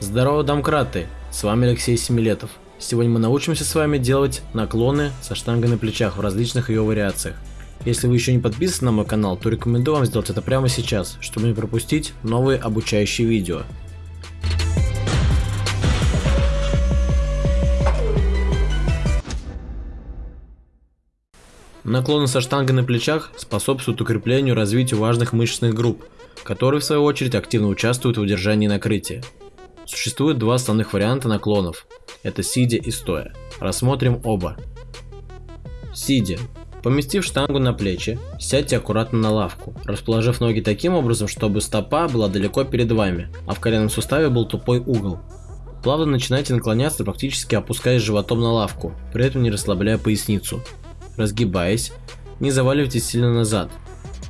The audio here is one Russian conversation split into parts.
Здорово, домкраты! С вами Алексей Семилетов. Сегодня мы научимся с вами делать наклоны со штангой на плечах в различных ее вариациях. Если вы еще не подписаны на мой канал, то рекомендую вам сделать это прямо сейчас, чтобы не пропустить новые обучающие видео. Наклоны со штангой на плечах способствуют укреплению и развитию важных мышечных групп, которые в свою очередь активно участвуют в удержании накрытия. Существует два основных варианта наклонов. Это сидя и стоя. Рассмотрим оба. Сидя. Поместив штангу на плечи, сядьте аккуратно на лавку, расположив ноги таким образом, чтобы стопа была далеко перед вами, а в коленном суставе был тупой угол. Плавно начинайте наклоняться, практически опускаясь животом на лавку, при этом не расслабляя поясницу разгибаясь, не заваливайтесь сильно назад.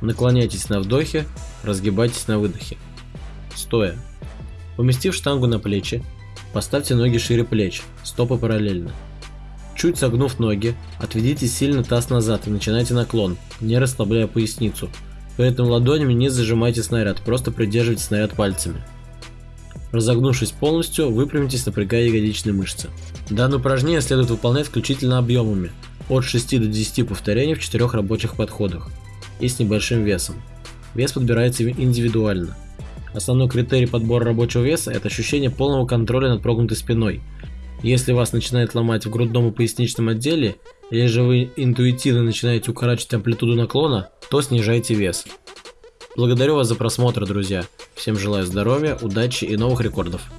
Наклоняйтесь на вдохе, разгибайтесь на выдохе. Стоя. Поместив штангу на плечи, поставьте ноги шире плеч, стопы параллельно. Чуть согнув ноги, отведите сильно таз назад и начинайте наклон, не расслабляя поясницу. При этом ладонями не зажимайте снаряд, просто придерживайте снаряд пальцами. Разогнувшись полностью, выпрямитесь, напрягая ягодичные мышцы. Данное упражнение следует выполнять исключительно объемами, от 6 до 10 повторений в 4 рабочих подходах и с небольшим весом. Вес подбирается индивидуально. Основной критерий подбора рабочего веса – это ощущение полного контроля над прогнутой спиной. Если вас начинает ломать в грудном и поясничном отделе, или же вы интуитивно начинаете укорачивать амплитуду наклона, то снижайте вес. Благодарю вас за просмотр, друзья. Всем желаю здоровья, удачи и новых рекордов.